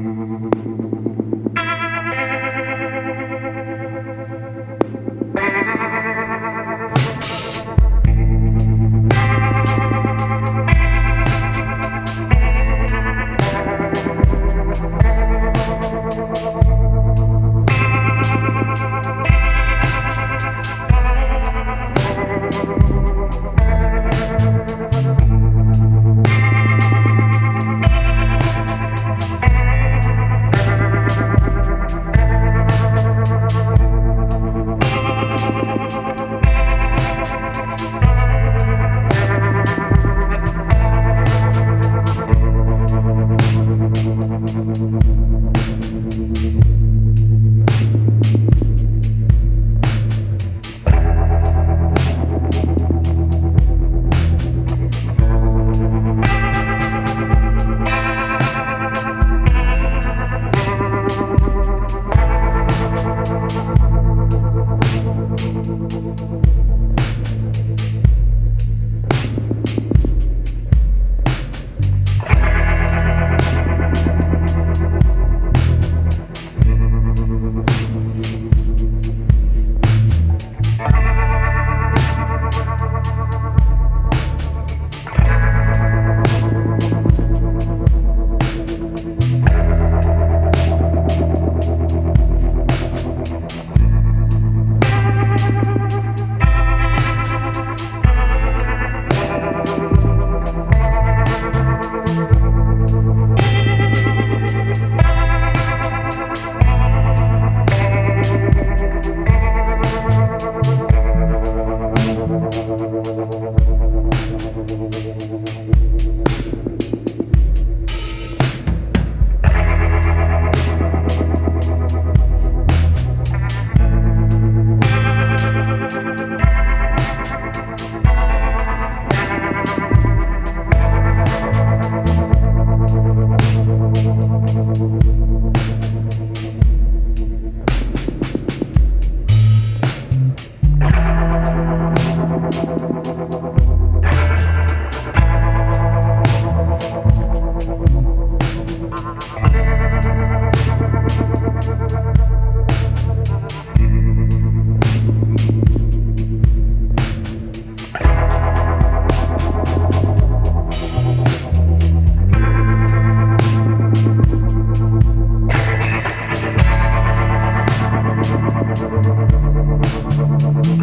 Thank you. We'll be.